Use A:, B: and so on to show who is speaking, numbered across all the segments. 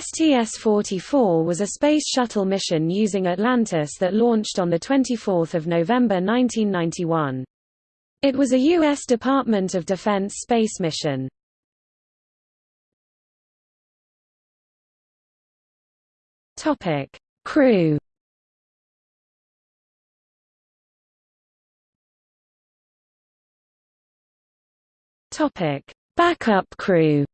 A: STS-44 was a space shuttle mission using Atlantis that launched on 24 November 1991. It was a U.S. Department of Defense space mission. Crew. Backup crew.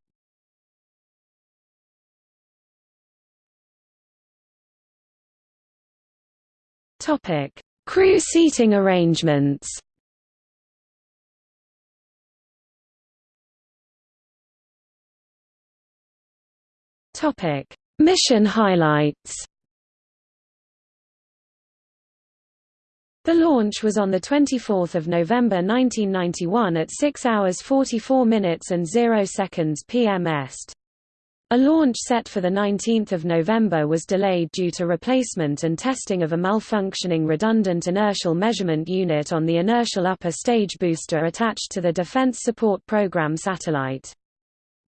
A: Topic: Crew seating arrangements. Topic: Mission highlights. The launch was on 24 November 1991 at 6 hours 44 minutes and 0 seconds PM Est. A launch set for 19 November was delayed due to replacement and testing of a malfunctioning redundant inertial measurement unit on the inertial upper stage booster attached to the Defense Support Program satellite.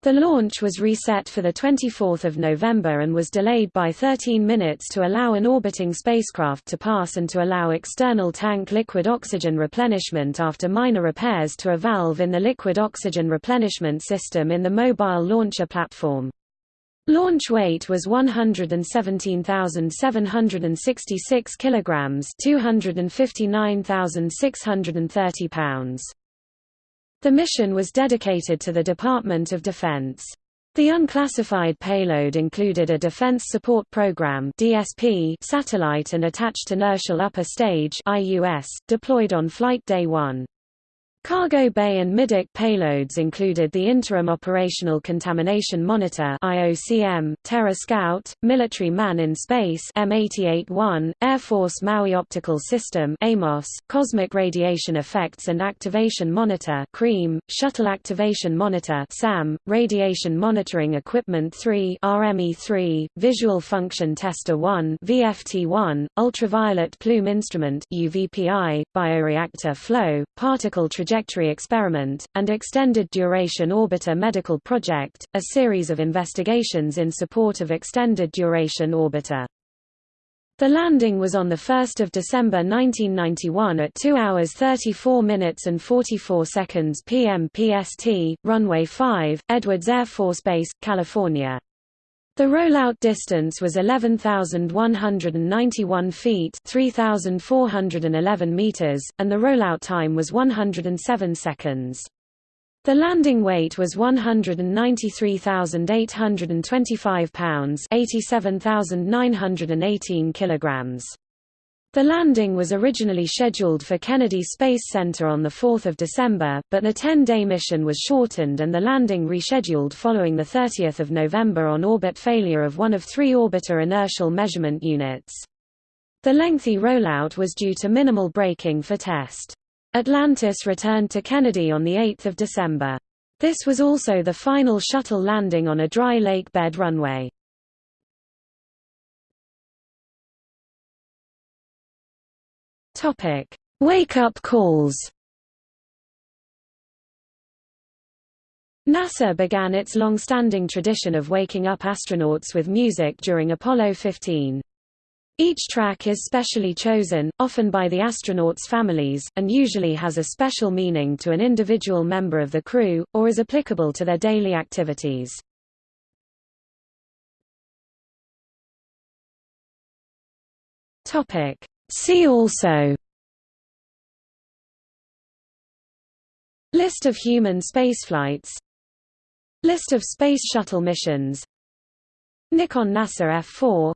A: The launch was reset for 24 November and was delayed by 13 minutes to allow an orbiting spacecraft to pass and to allow external tank liquid oxygen replenishment after minor repairs to a valve in the liquid oxygen replenishment system in the mobile launcher platform. Launch weight was 117,766 kilograms, 259,630 pounds. The mission was dedicated to the Department of Defense. The unclassified payload included a Defense Support Program (DSP) satellite and attached inertial upper stage (IUS) deployed on flight day 1. Cargo bay and middeck payloads included the Interim Operational Contamination Monitor IOCM, Terra Scout, Military Man in Space M881, Air Force Maui Optical System AMOS, Cosmic Radiation Effects and Activation Monitor CREAM, Shuttle Activation Monitor SAM, Radiation Monitoring Equipment 3 RME3, Visual Function Tester 1 VFT1, Ultraviolet Plume Instrument UVPI, Bioreactor Flow, Particle Trajectory Trajectory Experiment, and Extended Duration Orbiter Medical Project, a series of investigations in support of Extended Duration Orbiter. The landing was on 1 December 1991 at 2 hours 34 minutes and 44 seconds PM PST, runway 5, Edwards Air Force Base, California. The rollout distance was 11,191 feet 3,411 meters, and the rollout time was 107 seconds. The landing weight was 193,825 pounds 87,918 kilograms. The landing was originally scheduled for Kennedy Space Center on 4 December, but the 10-day mission was shortened and the landing rescheduled following 30 November on orbit failure of one of three orbiter inertial measurement units. The lengthy rollout was due to minimal braking for test. Atlantis returned to Kennedy on 8 December. This was also the final shuttle landing on a dry lake bed runway. Topic: Wake-up calls. NASA began its long-standing tradition of waking up astronauts with music during Apollo 15. Each track is specially chosen, often by the astronauts' families, and usually has a special meaning to an individual member of the crew, or is applicable to their daily activities. See also. List of human spaceflights. List of Space Shuttle missions. Nikon NASA F4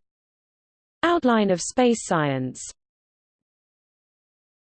A: Outline of space science